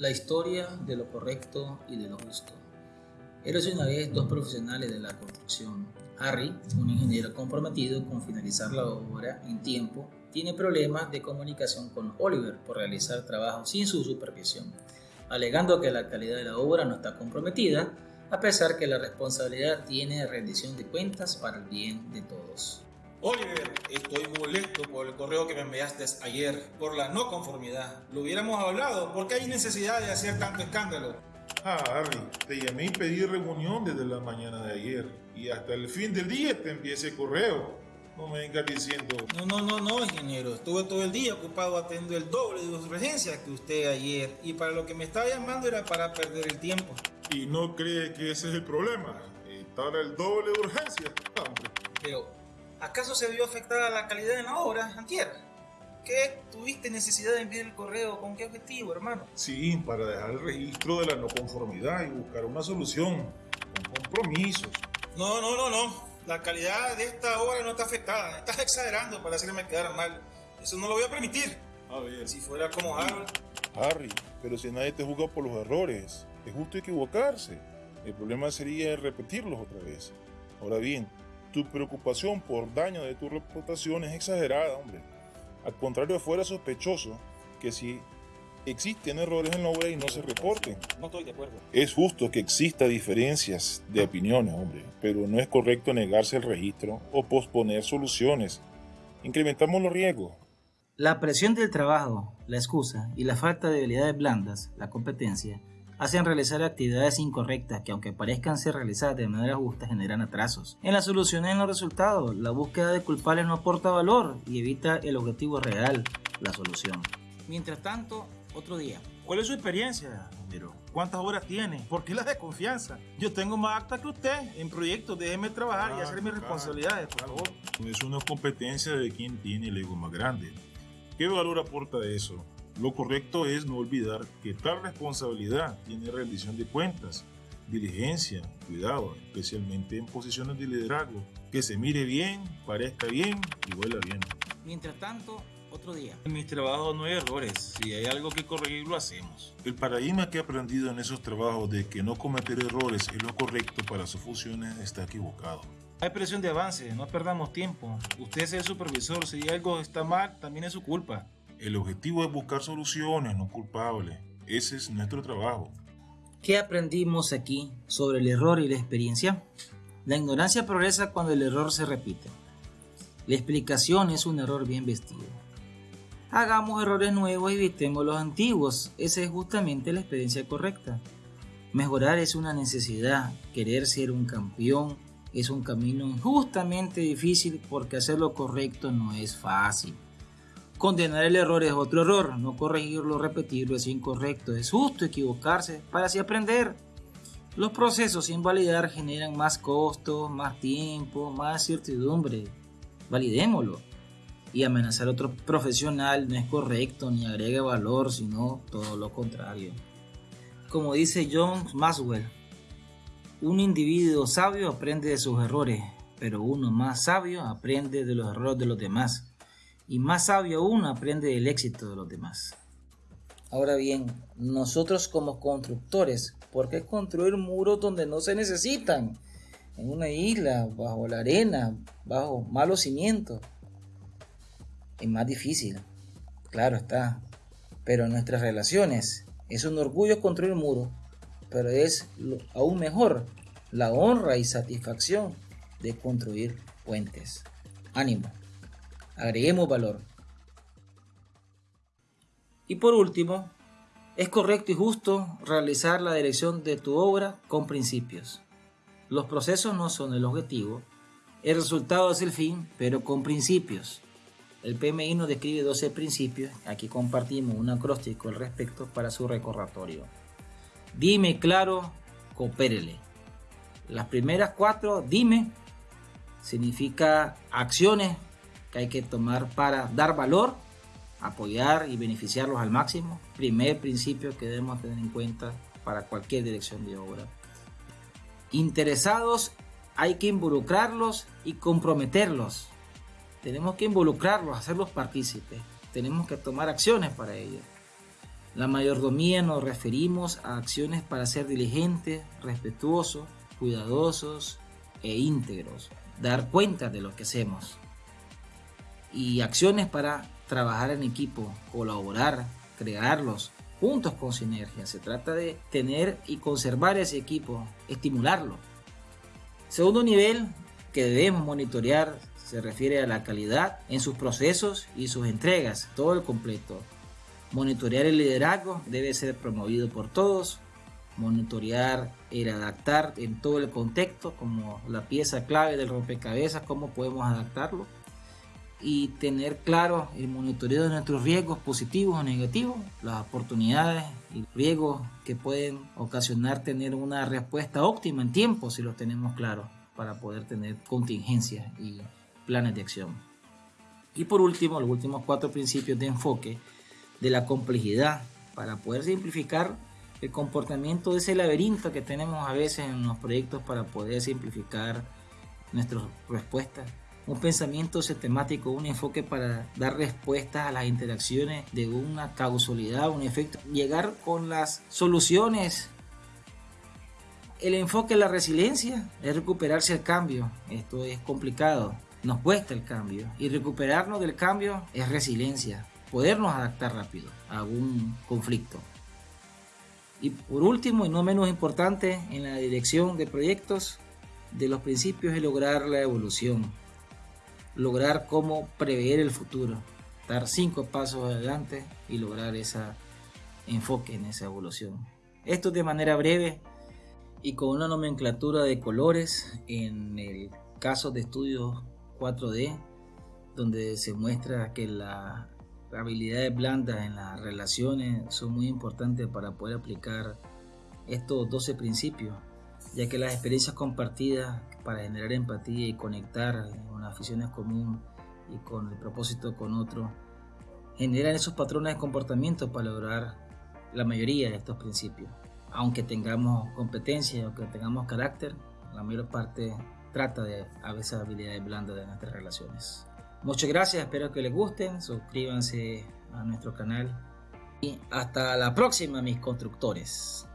La historia de lo correcto y de lo justo. Eres una vez dos profesionales de la construcción. Harry, un ingeniero comprometido con finalizar la obra en tiempo, tiene problemas de comunicación con Oliver por realizar trabajo sin su supervisión, alegando que la calidad de la obra no está comprometida, a pesar que la responsabilidad tiene rendición de cuentas para el bien de todos. Oliver, estoy molesto por el correo que me enviaste ayer, por la no conformidad. Lo hubiéramos hablado, porque hay necesidad de hacer tanto escándalo. Ah, Harry, te llamé y pedí reunión desde la mañana de ayer. Y hasta el fin del día te envié ese correo. No me vengas diciendo... No, no, no, no, ingeniero. Estuve todo el día ocupado atendiendo el doble de urgencias que usted ayer. Y para lo que me estaba llamando era para perder el tiempo. ¿Y no cree que ese es el problema? Estar el doble de urgencias, hombre. Pero, ¿Acaso se vio afectada la calidad de la obra, Antier? ¿Qué tuviste necesidad de enviar el correo? ¿Con qué objetivo, hermano? Sí, para dejar el registro de la no conformidad y buscar una solución, con compromisos. No, no, no, no. La calidad de esta obra no está afectada. Estás exagerando para hacerme quedar mal. Eso no lo voy a permitir. A ver. Si fuera como Harry. Harry, pero si nadie te juzga por los errores, es justo equivocarse. El problema sería repetirlos otra vez. Ahora bien, tu preocupación por daño de tu reputación es exagerada, hombre. Al contrario, fuera sospechoso que si existen errores en la obra y no se reporten. No estoy de acuerdo. Es justo que exista diferencias de opiniones, hombre, pero no es correcto negarse el registro o posponer soluciones. Incrementamos los riesgos. La presión del trabajo, la excusa y la falta de habilidades blandas, la competencia, hacen realizar actividades incorrectas que aunque parezcan ser realizadas de manera justa generan atrasos. En las soluciones en los resultados, la búsqueda de culpables no aporta valor y evita el objetivo real, la solución. Mientras tanto, otro día. ¿Cuál es su experiencia, Pero ¿Cuántas horas tiene? ¿Por qué la desconfianza? Yo tengo más acta que usted en proyectos. Déjeme trabajar y hacer mis responsabilidades, por favor. Es una competencia de quien tiene el ego más grande. ¿Qué valor aporta eso? Lo correcto es no olvidar que tal responsabilidad tiene rendición de cuentas, diligencia, cuidado, especialmente en posiciones de liderazgo. Que se mire bien, parezca bien y huela bien. Mientras tanto, otro día. En mis trabajos no hay errores. Si hay algo que corregir, lo hacemos. El paradigma que he aprendido en esos trabajos de que no cometer errores es lo correcto para sus funciones está equivocado. Hay presión de avance, no perdamos tiempo. Usted es el supervisor, si algo está mal, también es su culpa. El objetivo es buscar soluciones, no culpables. Ese es nuestro trabajo. ¿Qué aprendimos aquí sobre el error y la experiencia? La ignorancia progresa cuando el error se repite. La explicación es un error bien vestido. Hagamos errores nuevos y evitemos los antiguos. Esa es justamente la experiencia correcta. Mejorar es una necesidad. Querer ser un campeón es un camino justamente difícil porque hacer lo correcto no es fácil. Condenar el error es otro error, no corregirlo, repetirlo es incorrecto, es justo equivocarse para así aprender. Los procesos sin validar generan más costos, más tiempo, más certidumbre. Validémoslo. Y amenazar a otro profesional no es correcto ni agrega valor, sino todo lo contrario. Como dice John Maxwell, un individuo sabio aprende de sus errores, pero uno más sabio aprende de los errores de los demás y más sabio aún aprende del éxito de los demás. Ahora bien, nosotros como constructores, ¿por qué construir muros donde no se necesitan? En una isla, bajo la arena, bajo malos cimientos. Es más difícil, claro está. Pero en nuestras relaciones es un orgullo construir muros, pero es aún mejor la honra y satisfacción de construir puentes. Ánimo. Agreguemos valor. Y por último, es correcto y justo realizar la dirección de tu obra con principios. Los procesos no son el objetivo, el resultado es el fin, pero con principios. El PMI nos describe 12 principios, aquí compartimos un acróstico al respecto para su recordatorio. Dime claro, coopérele. Las primeras cuatro, dime, significa acciones que hay que tomar para dar valor, apoyar y beneficiarlos al máximo. Primer principio que debemos tener en cuenta para cualquier dirección de obra. Interesados hay que involucrarlos y comprometerlos. Tenemos que involucrarlos, hacerlos partícipes. Tenemos que tomar acciones para ello. La mayordomía nos referimos a acciones para ser diligentes, respetuosos, cuidadosos e íntegros, dar cuenta de lo que hacemos. Y acciones para trabajar en equipo, colaborar, crearlos, juntos con sinergia. Se trata de tener y conservar ese equipo, estimularlo. Segundo nivel que debemos monitorear se refiere a la calidad en sus procesos y sus entregas, todo el completo. Monitorear el liderazgo debe ser promovido por todos. Monitorear el adaptar en todo el contexto como la pieza clave del rompecabezas, cómo podemos adaptarlo y tener claro el monitoreo de nuestros riesgos positivos o negativos, las oportunidades y riesgos que pueden ocasionar tener una respuesta óptima en tiempo si los tenemos claros para poder tener contingencias y planes de acción. Y por último, los últimos cuatro principios de enfoque de la complejidad para poder simplificar el comportamiento de ese laberinto que tenemos a veces en los proyectos para poder simplificar nuestras respuestas un pensamiento sistemático, un enfoque para dar respuestas a las interacciones de una causalidad, un efecto, llegar con las soluciones. El enfoque en la resiliencia es recuperarse el cambio. Esto es complicado, nos cuesta el cambio y recuperarnos del cambio es resiliencia, podernos adaptar rápido a un conflicto. Y por último y no menos importante, en la dirección de proyectos, de los principios es lograr la evolución lograr cómo prever el futuro, dar cinco pasos adelante y lograr ese enfoque en esa evolución. Esto de manera breve y con una nomenclatura de colores en el caso de estudios 4D, donde se muestra que las habilidades blandas en las relaciones son muy importantes para poder aplicar estos 12 principios, ya que las experiencias compartidas para generar empatía y conectar con aficiones comunes y con el propósito con otro, generan esos patrones de comportamiento para lograr la mayoría de estos principios. Aunque tengamos competencia, aunque tengamos carácter, la mayor parte trata de a veces habilidades blandas de nuestras relaciones. Muchas gracias, espero que les gusten, suscríbanse a nuestro canal y hasta la próxima mis constructores.